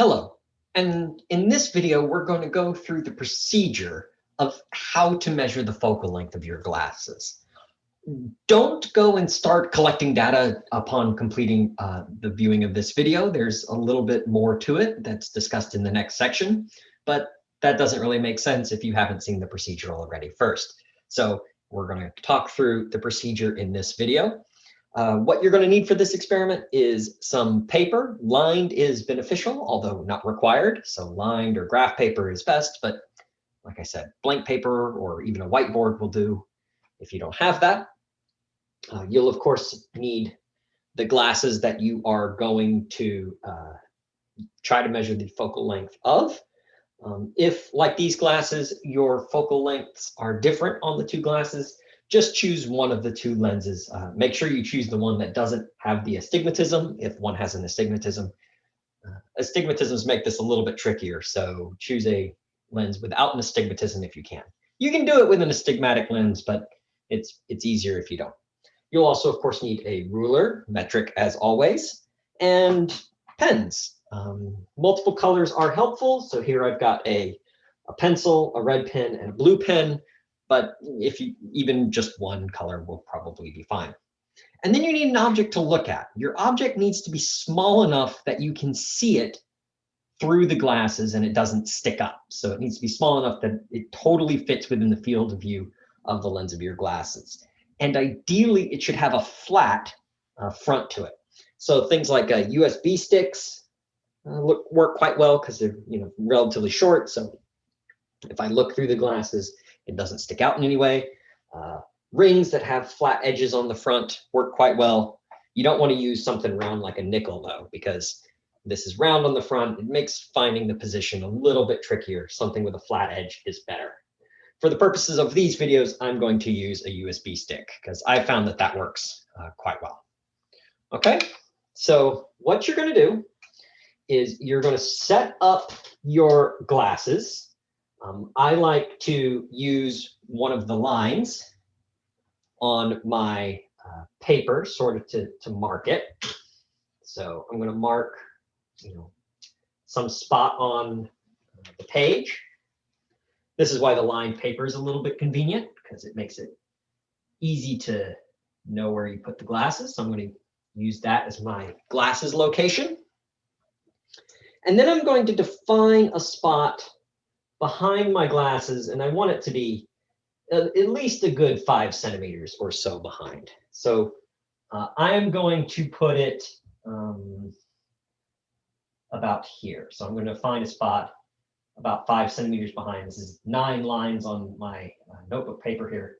Hello, and in this video, we're going to go through the procedure of how to measure the focal length of your glasses. Don't go and start collecting data upon completing uh, the viewing of this video. There's a little bit more to it that's discussed in the next section, but that doesn't really make sense if you haven't seen the procedure already first. So we're going to talk through the procedure in this video. Uh, what you're going to need for this experiment is some paper. Lined is beneficial, although not required. So lined or graph paper is best, but like I said, blank paper or even a whiteboard will do if you don't have that. Uh, you'll of course need the glasses that you are going to uh, try to measure the focal length of. Um, if, like these glasses, your focal lengths are different on the two glasses, just choose one of the two lenses. Uh, make sure you choose the one that doesn't have the astigmatism if one has an astigmatism. Uh, astigmatisms make this a little bit trickier, so choose a lens without an astigmatism if you can. You can do it with an astigmatic lens, but it's, it's easier if you don't. You'll also, of course, need a ruler, metric as always, and pens. Um, multiple colors are helpful. So here I've got a, a pencil, a red pen, and a blue pen but if you even just one color will probably be fine. And then you need an object to look at. Your object needs to be small enough that you can see it through the glasses and it doesn't stick up. So it needs to be small enough that it totally fits within the field of view of the lens of your glasses. And ideally, it should have a flat uh, front to it. So things like uh, USB sticks uh, look, work quite well because they're you know relatively short. So if I look through the glasses, it doesn't stick out in any way. Uh, rings that have flat edges on the front work quite well. You don't want to use something round like a nickel though, because this is round on the front. It makes finding the position a little bit trickier. Something with a flat edge is better. For the purposes of these videos, I'm going to use a USB stick because I found that that works uh, quite well. Okay, so what you're going to do is you're going to set up your glasses um, I like to use one of the lines on my uh, paper sort of to, to mark it. So I'm going to mark, you know, some spot on the page. This is why the lined paper is a little bit convenient because it makes it easy to know where you put the glasses. So I'm going to use that as my glasses location. And then I'm going to define a spot behind my glasses and I want it to be at least a good five centimeters or so behind. So uh, I am going to put it um, about here. So I'm going to find a spot about five centimeters behind. This is nine lines on my uh, notebook paper here.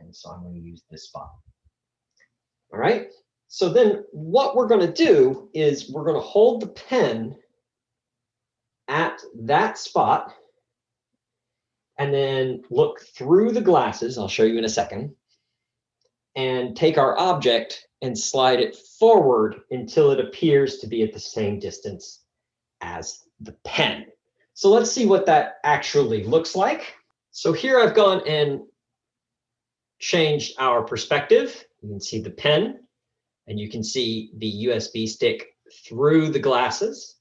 And so I'm going to use this spot. All right. So then what we're going to do is we're going to hold the pen at that spot and then look through the glasses, I'll show you in a second, and take our object and slide it forward until it appears to be at the same distance as the pen. So let's see what that actually looks like. So here I've gone and changed our perspective. You can see the pen and you can see the USB stick through the glasses.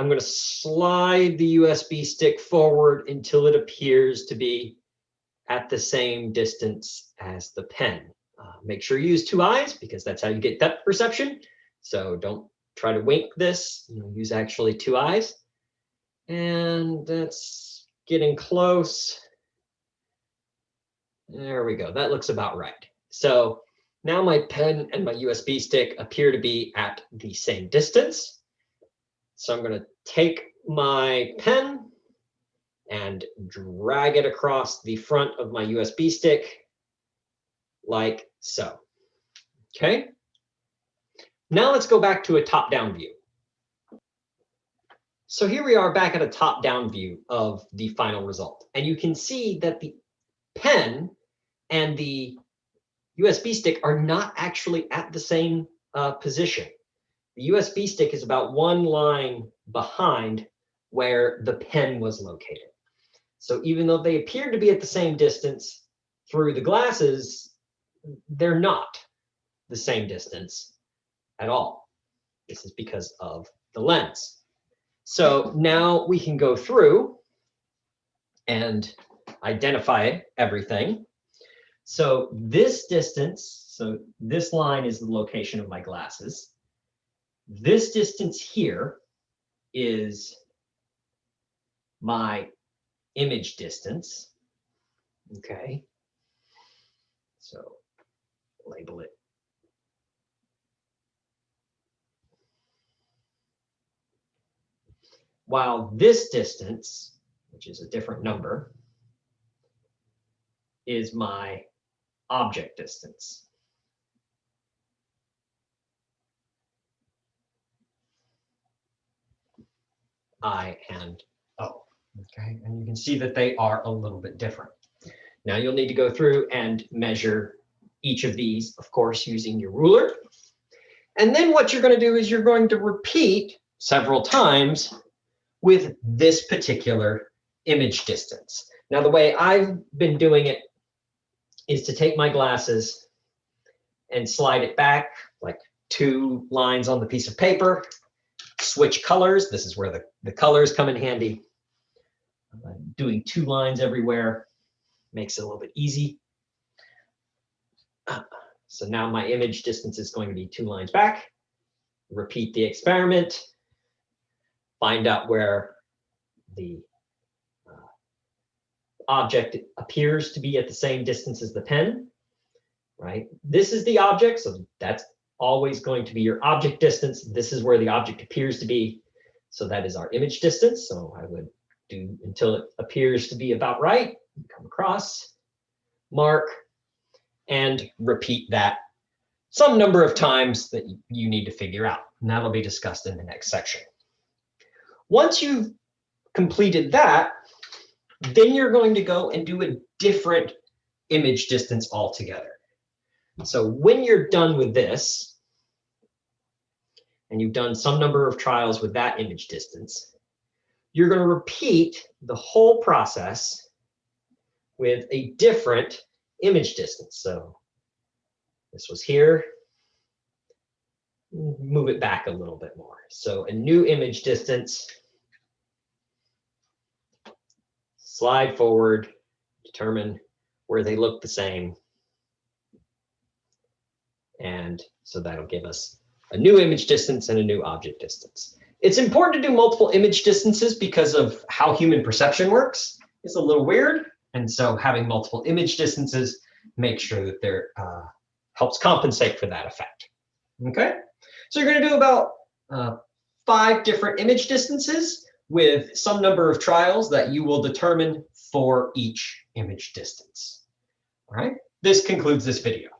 I'm going to slide the USB stick forward until it appears to be at the same distance as the pen. Uh, make sure you use two eyes because that's how you get depth perception. So don't try to wink this, you know, use actually two eyes. And that's getting close. There we go. That looks about right. So now my pen and my USB stick appear to be at the same distance. So I'm going to take my pen and drag it across the front of my USB stick like so. Okay. Now let's go back to a top-down view. So here we are back at a top-down view of the final result. And you can see that the pen and the USB stick are not actually at the same uh, position. The USB stick is about one line behind where the pen was located. So even though they appear to be at the same distance through the glasses, they're not the same distance at all. This is because of the lens. So now we can go through and identify everything. So this distance, so this line is the location of my glasses. This distance here is my image distance. Okay. So label it. While this distance, which is a different number, is my object distance. I and O. Okay, and you can see that they are a little bit different. Now you'll need to go through and measure each of these, of course, using your ruler. And then what you're going to do is you're going to repeat several times with this particular image distance. Now, the way I've been doing it is to take my glasses and slide it back like two lines on the piece of paper, switch colors. This is where the, the colors come in handy. Doing two lines everywhere makes it a little bit easy. Uh, so now my image distance is going to be two lines back. Repeat the experiment. Find out where the uh, object appears to be at the same distance as the pen, right? This is the object, so that's always going to be your object distance. This is where the object appears to be. So that is our image distance. So I would do until it appears to be about right, come across, mark, and repeat that some number of times that you need to figure out. And that'll be discussed in the next section. Once you've completed that, then you're going to go and do a different image distance altogether. So when you're done with this, and you've done some number of trials with that image distance, you're going to repeat the whole process with a different image distance. So this was here. Move it back a little bit more. So a new image distance. Slide forward, determine where they look the same. And so that'll give us a new image distance and a new object distance. It's important to do multiple image distances because of how human perception works. It's a little weird. And so having multiple image distances makes sure that there uh, helps compensate for that effect. Okay, so you're going to do about uh, five different image distances with some number of trials that you will determine for each image distance. All right, this concludes this video.